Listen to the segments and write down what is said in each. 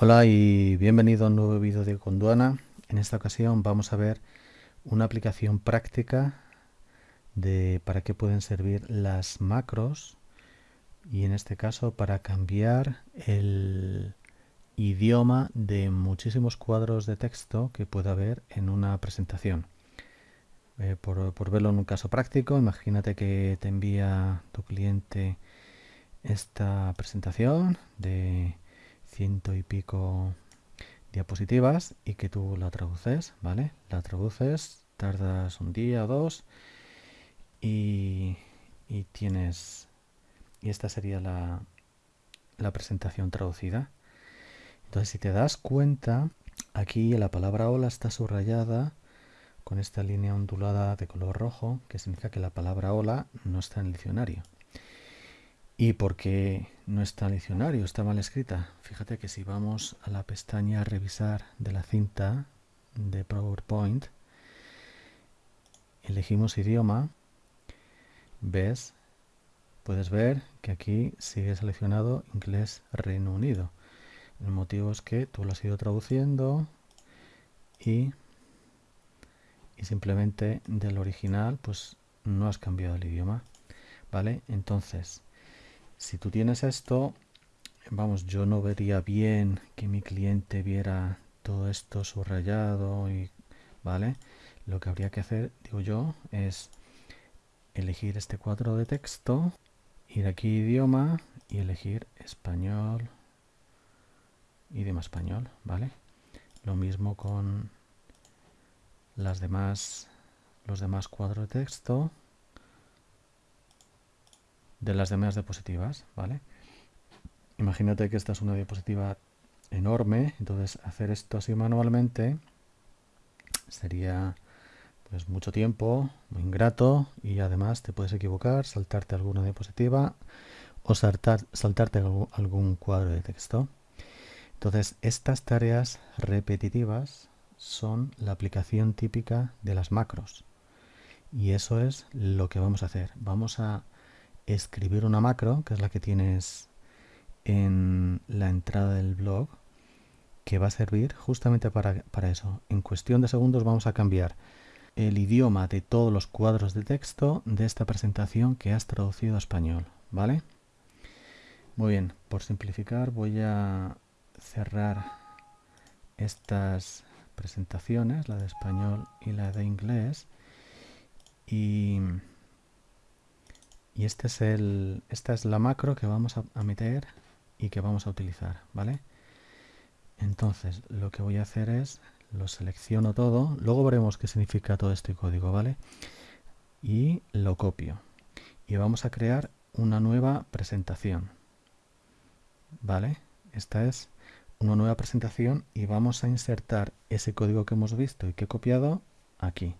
Hola y bienvenido a un nuevo vídeo de Conduana. En esta ocasión vamos a ver una aplicación práctica de para qué pueden servir las macros y en este caso para cambiar el idioma de muchísimos cuadros de texto que pueda haber en una presentación. Eh, por, por verlo en un caso práctico, imagínate que te envía tu cliente esta presentación de ciento y pico diapositivas y que tú la traduces, ¿vale? La traduces, tardas un día o dos y, tienes... Y esta sería la, la presentación traducida. Entonces, si te das cuenta, aquí la palabra hola está subrayada con esta línea ondulada de color rojo, que significa que la palabra hola no está en el diccionario. ¿Y por qué no está el diccionario? Está mal escrita. Fíjate que si vamos a la pestaña revisar de la cinta de PowerPoint, elegimos idioma, ves, puedes ver que aquí sigue seleccionado inglés Reino Unido. El motivo es que tú lo has ido traduciendo y, y simplemente del original pues no has cambiado el idioma. ¿Vale? Entonces, si tú tienes esto, vamos, yo no vería bien que mi cliente viera todo esto subrayado y, ¿vale? Lo que habría que hacer, digo yo, es elegir este cuadro de texto, ir aquí idioma y elegir español, idioma español, ¿vale? Lo mismo con las demás, los demás cuadros de texto de las demás diapositivas, ¿vale? Imagínate que esta es una diapositiva enorme, entonces hacer esto así manualmente sería pues mucho tiempo, muy ingrato y además te puedes equivocar, saltarte alguna diapositiva o saltar, saltarte algún, cuadro de texto. Entonces estas tareas repetitivas son la aplicación típica de las macros y eso es lo que vamos a hacer. Vamos a escribir una macro, que es la que tienes en la entrada del blog, que va a servir justamente para, para eso. En cuestión de segundos vamos a cambiar el idioma de todos los cuadros de texto de esta presentación que has traducido a español, ¿vale? Muy bien, por simplificar voy a cerrar estas presentaciones, la de español y la de inglés, y y este es el, esta es la macro que vamos a, meter y que vamos a utilizar, ¿vale? Entonces, lo que voy a hacer es, lo selecciono todo, luego veremos qué significa todo este código, ¿vale? Y lo copio. Y vamos a crear una nueva presentación, ¿vale? Esta es una nueva presentación y vamos a insertar ese código que hemos visto y que he copiado aquí.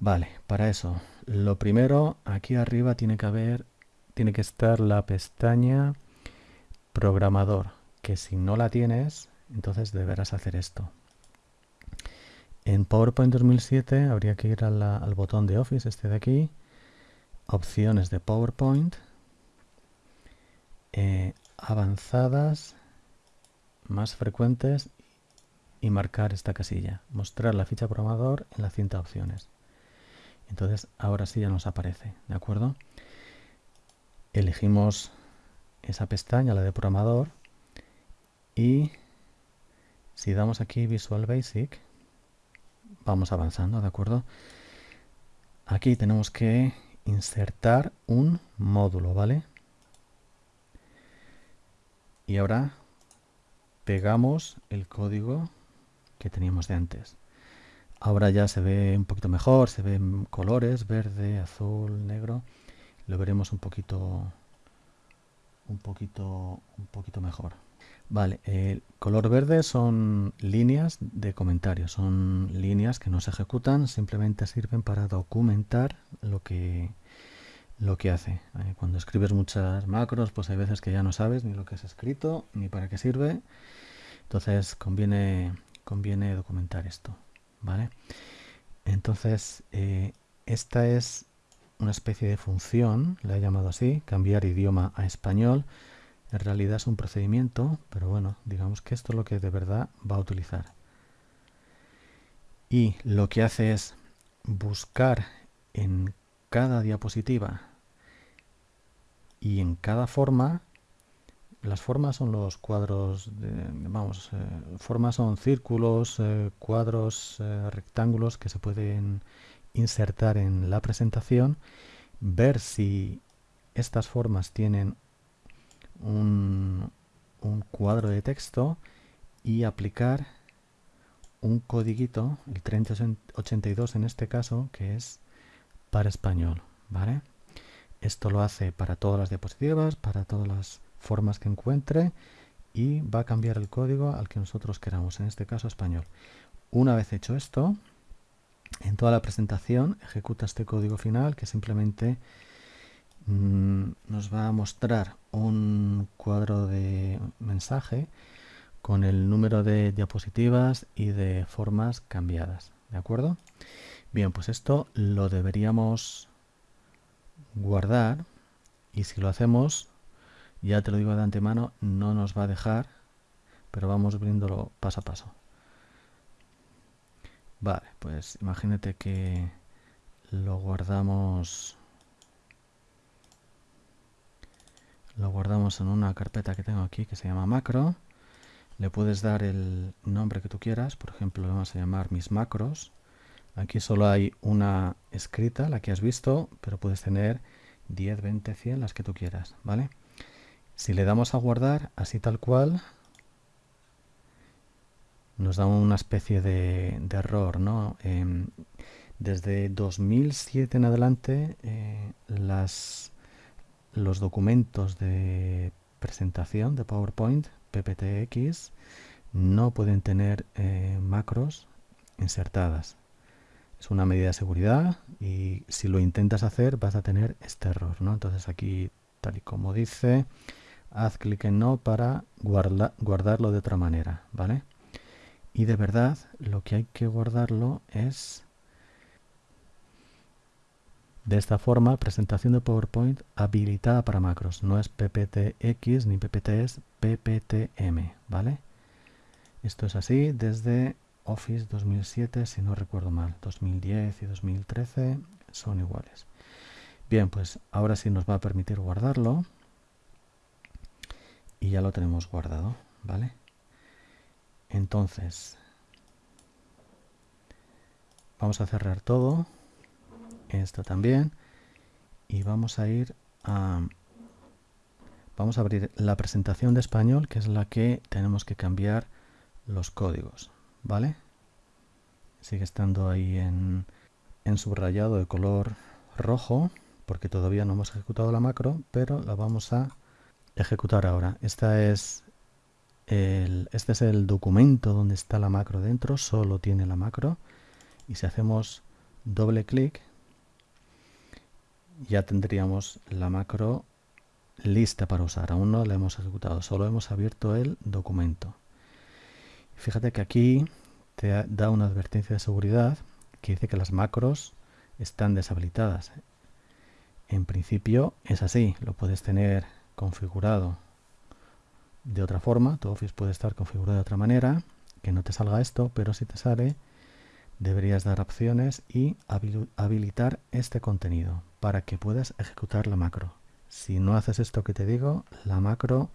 Vale, para eso, lo primero, aquí arriba tiene que haber, tiene que estar la pestaña programador, que si no la tienes, entonces deberás hacer esto. En PowerPoint 2007 habría que ir al botón de Office, este de aquí, opciones de PowerPoint, eh, avanzadas, más frecuentes y marcar esta casilla, mostrar la ficha programador en la cinta opciones. Entonces ahora sí ya nos aparece, ¿de acuerdo? Elegimos esa pestaña, la de programador, y si damos aquí Visual Basic, vamos avanzando, ¿de acuerdo? Aquí tenemos que insertar un módulo, ¿vale? Y ahora pegamos el código que teníamos de antes. Ahora ya se ve un poquito mejor, se ven colores, verde, azul, negro. Lo veremos un poquito un poquito un poquito mejor. Vale, el color verde son líneas de comentarios, son líneas que no se ejecutan, simplemente sirven para documentar lo que lo que hace. Eh, cuando escribes muchas macros, pues hay veces que ya no sabes ni lo que es escrito, ni para qué sirve. Entonces conviene, conviene documentar esto. ¿Vale? Entonces, eh, esta es una especie de función, la he llamado así, cambiar idioma a español, En realidad es un procedimiento, pero bueno, digamos que esto es lo que de verdad va a utilizar. Y lo que hace es buscar en cada diapositiva y en cada forma las formas son los cuadros, vamos, eh, formas son círculos, eh, cuadros, eh, rectángulos que se pueden insertar en la presentación, ver si estas formas tienen un, un cuadro de texto y aplicar un codiguito, el 3082 en este caso, que es para español, ¿vale? Esto lo hace para todas las diapositivas, para todas las formas que encuentre y va a cambiar el código al que nosotros queramos, en este caso español. Una vez hecho esto, en toda la presentación ejecuta este código final que simplemente mm, nos va a mostrar un cuadro de mensaje con el número de diapositivas y de formas cambiadas. ¿De acuerdo? Bien, pues esto lo deberíamos guardar y si lo hacemos ya te lo digo de antemano, no nos va a dejar, pero vamos viéndolo paso a paso. Vale, pues imagínate que lo guardamos lo guardamos en una carpeta que tengo aquí que se llama macro le puedes dar el nombre que tú quieras por ejemplo le vamos a llamar mis macros aquí solo hay una escrita la que has visto pero puedes tener 10, 20, 100 las que tú quieras ¿vale? Si le damos a guardar, así tal cual, nos da una especie de, error, ¿no? Em, desde 2007 en adelante, eh, los documentos de presentación de PowerPoint, PPTX, no pueden tener eh, macros insertadas. Es una medida de seguridad y si lo intentas hacer vas a tener este error, ¿no? Entonces aquí, tal y como dice, haz clic en no para guardarlo de otra manera, ¿vale? Y de verdad lo que hay que guardarlo es de esta forma, presentación de PowerPoint habilitada para macros. No es PPTX ni PPT, es PPTM, ¿vale? Esto es así desde Office 2007, si no recuerdo mal. 2010 y 2013 son iguales. Bien, pues ahora sí nos va a permitir guardarlo y ya lo tenemos guardado, ¿vale? Entonces, vamos a cerrar todo, esto también, y vamos a ir a... Vamos a abrir la presentación de español, que es la que tenemos que cambiar los códigos, ¿vale? Sigue estando ahí en, en subrayado de color rojo, porque todavía no hemos ejecutado la macro, pero la vamos a ejecutar ahora. Esta es el, este es el documento donde está la macro dentro, solo tiene la macro. Y si hacemos doble clic, ya tendríamos la macro lista para usar. Aún no la hemos ejecutado, solo hemos abierto el documento. Fíjate que aquí te da una advertencia de seguridad que dice que las macros están deshabilitadas. En principio es así, lo puedes tener configurado de otra forma, tu Office puede estar configurado de otra manera, que no te salga esto, pero si te sale, deberías dar opciones y habilitar este contenido para que puedas ejecutar la macro. Si no haces esto que te digo, la macro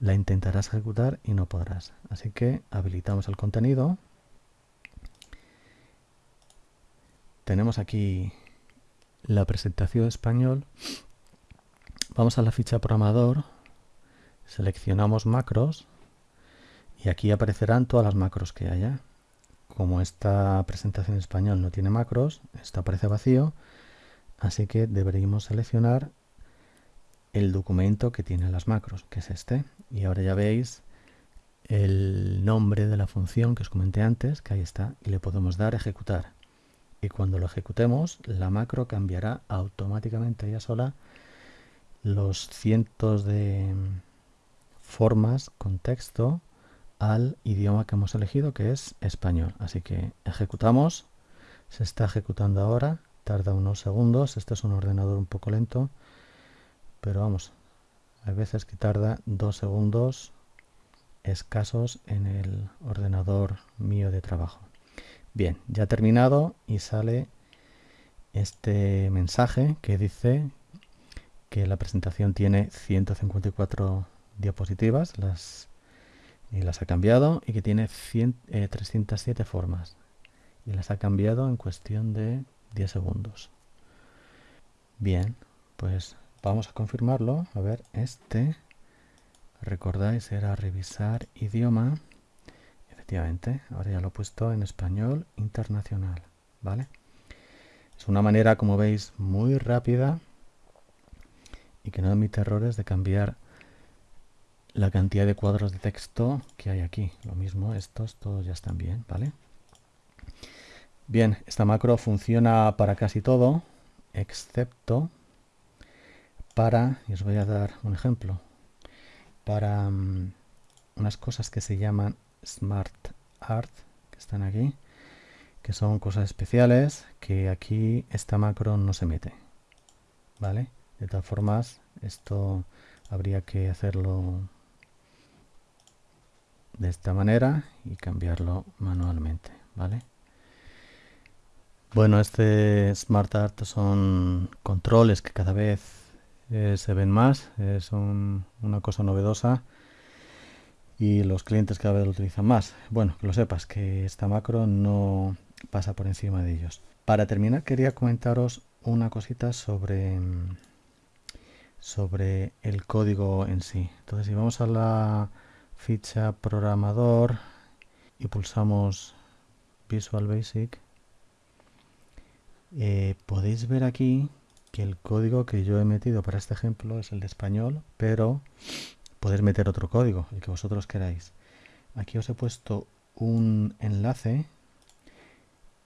la intentarás ejecutar y no podrás. Así que habilitamos el contenido. Tenemos aquí la presentación español Vamos a la ficha programador, seleccionamos macros y aquí aparecerán todas las macros que haya. Como esta presentación en español no tiene macros, esto aparece vacío, así que deberíamos seleccionar el documento que tiene las macros, que es este. Y ahora ya veis el nombre de la función que os comenté antes, que ahí está, y le podemos dar ejecutar. Y cuando lo ejecutemos, la macro cambiará automáticamente ella sola los cientos de formas con texto al idioma que hemos elegido que es español. Así que ejecutamos, se está ejecutando ahora, tarda unos segundos, este es un ordenador un poco lento, pero vamos, hay veces que tarda dos segundos escasos en el ordenador mío de trabajo. Bien, ya terminado y sale este mensaje que dice que la presentación tiene 154 diapositivas las, y las ha cambiado y que tiene 307 eh, formas y las ha cambiado en cuestión de 10 segundos. Bien, pues vamos a confirmarlo. A ver, este, recordáis, era revisar idioma. Efectivamente, ahora ya lo he puesto en español internacional, ¿vale? Es una manera, como veis, muy rápida y que no admite errores de cambiar la cantidad de cuadros de texto que hay aquí. Lo mismo, estos todos ya están bien, ¿vale? Bien, esta macro funciona para casi todo, excepto para, y os voy a dar un ejemplo, para mm, unas cosas que se llaman Smart Art, que están aquí, que son cosas especiales, que aquí esta macro no se mete, ¿vale? De todas formas, esto habría que hacerlo de esta manera y cambiarlo manualmente, ¿vale? Bueno, este Smart Art son controles que cada vez eh, se ven más, eh, son una cosa novedosa y los clientes cada vez lo utilizan más. Bueno, que lo sepas, que esta macro no pasa por encima de ellos. Para terminar, quería comentaros una cosita sobre, sobre el código en sí. Entonces, si vamos a la ficha programador y pulsamos Visual Basic, eh, podéis ver aquí que el código que yo he metido para este ejemplo es el de español, pero podéis meter otro código, el que vosotros queráis. Aquí os he puesto un enlace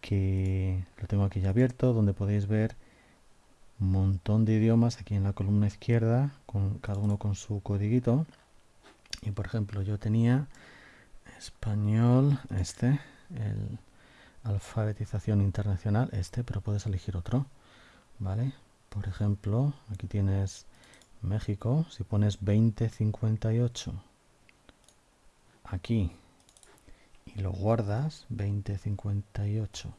que lo tengo aquí ya abierto, donde podéis ver montón de idiomas aquí en la columna izquierda, con cada uno con su codiguito. Y por ejemplo, yo tenía español, este, el alfabetización internacional, este, pero puedes elegir otro, ¿vale? Por ejemplo, aquí tienes México, si pones 2058 aquí y lo guardas, 2058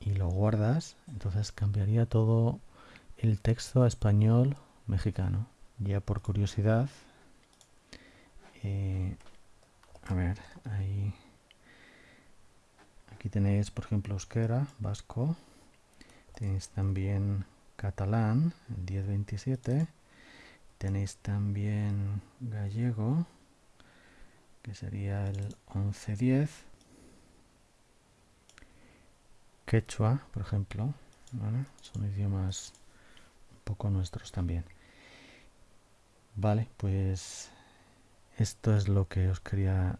y lo guardas, entonces cambiaría todo el texto español mexicano. Ya por curiosidad, eh, a ver, ahí Aquí tenéis, por ejemplo, euskera, vasco. Tenéis también catalán, el 1027. Tenéis también gallego, que sería el 1110. Quechua, por ejemplo. Son idiomas poco nuestros también. Vale, pues esto es lo que os quería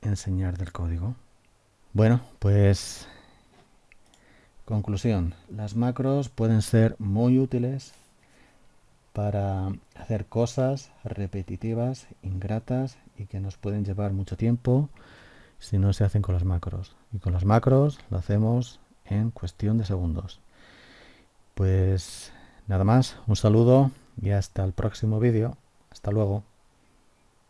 enseñar del código. Bueno, pues conclusión. Las macros pueden ser muy útiles para hacer cosas repetitivas, ingratas y que nos pueden llevar mucho tiempo si no se hacen con las macros. Y con las macros lo hacemos en cuestión de segundos. Pues nada más, un saludo y hasta el próximo vídeo. Hasta luego.